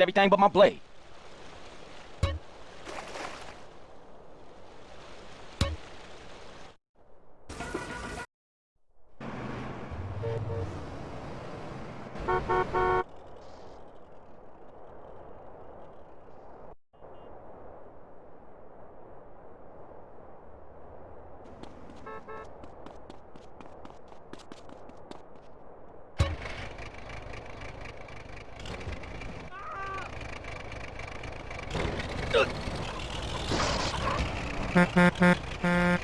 everything but my blade. Ha ha ha ha!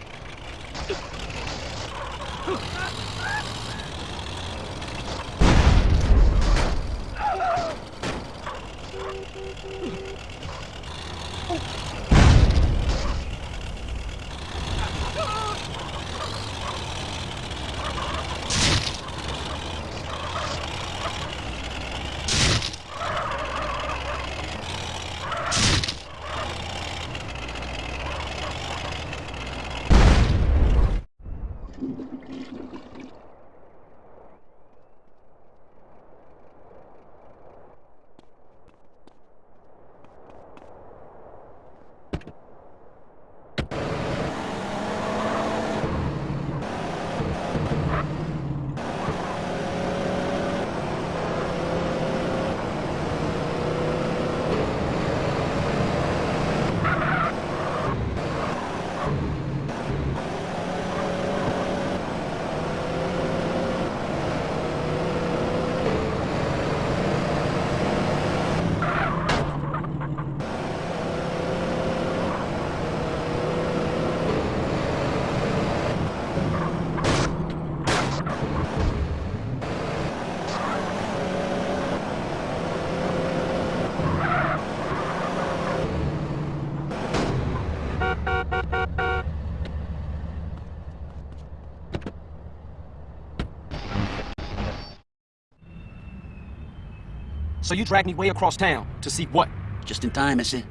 So you dragged me way across town to see what? Just in time, I see.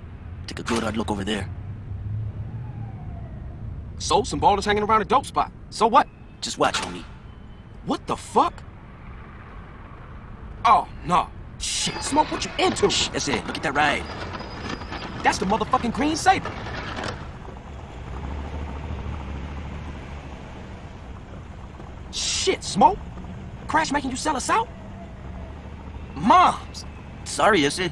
Take a good hard look over there. So, some ballers hanging around a dope spot. So what? Just watch, homie. What the fuck? Oh, no. Shit, Smoke, what you into? Shh, that's it. Look at that ride. That's the motherfucking Green Saber. Shit, Smoke. Crash making you sell us out? Moms! Sorry, is it?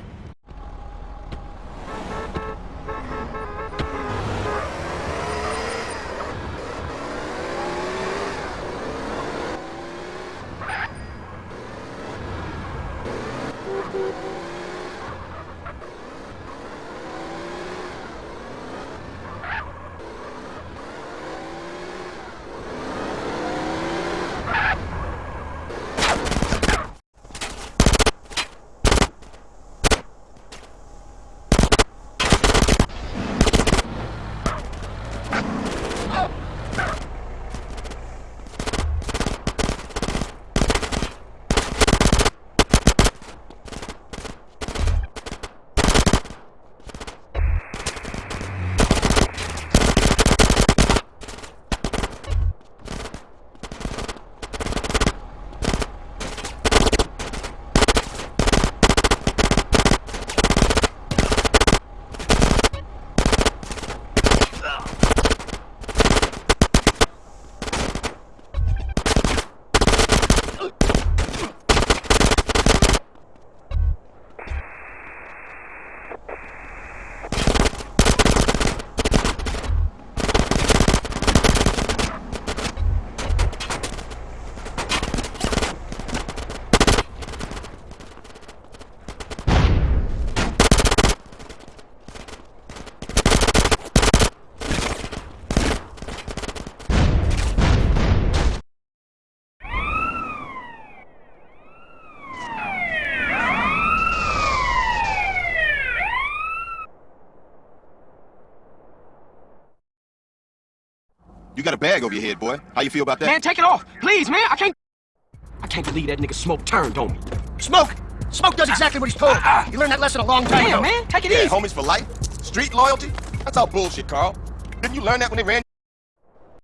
You got a bag over your head, boy. How you feel about that? Man, take it off. Please, man. I can't... I can't believe that nigga Smoke turned on me. Smoke! Smoke does exactly what he's told. Ah. You learned that lesson a long time Damn, ago. man. Take it Yeah, easy. homies for life? Street loyalty? That's all bullshit, Carl. Didn't you learn that when they ran